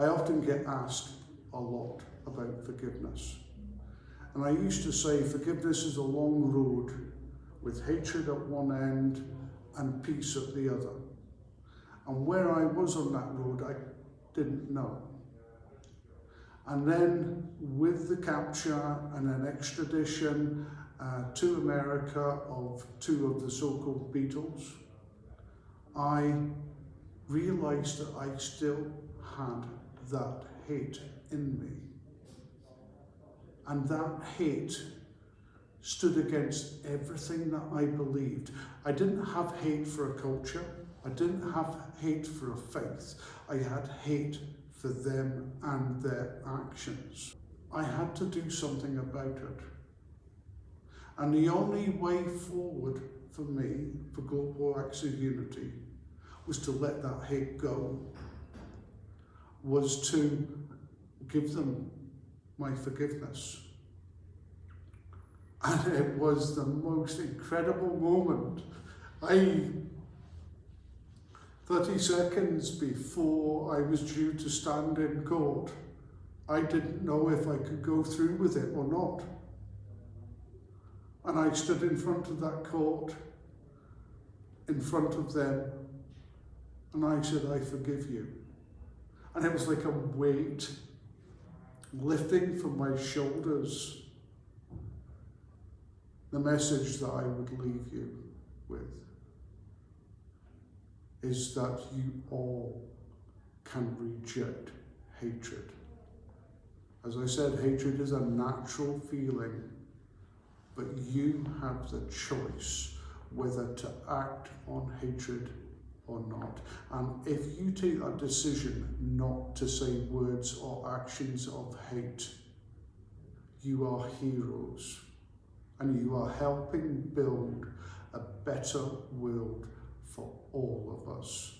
I often get asked a lot about forgiveness. And I used to say forgiveness is a long road with hatred at one end and peace at the other. And where I was on that road, I didn't know. And then with the capture and an extradition uh, to America of two of the so-called Beatles, I realized that I still had that hate in me. And that hate stood against everything that I believed. I didn't have hate for a culture. I didn't have hate for a faith. I had hate for them and their actions. I had to do something about it. And the only way forward for me, for Global Acts of Unity, was to let that hate go, was to give them my forgiveness. And it was the most incredible moment. I, 30 seconds before I was due to stand in court, I didn't know if I could go through with it or not. And I stood in front of that court, in front of them, and I said, I forgive you. And it was like a weight lifting from my shoulders the message that I would leave you with is that you all can reject hatred. As I said, hatred is a natural feeling, but you have the choice whether to act on hatred or not. And if you take that decision not to say words or actions of hate, you are heroes and you are helping build a better world for all of us.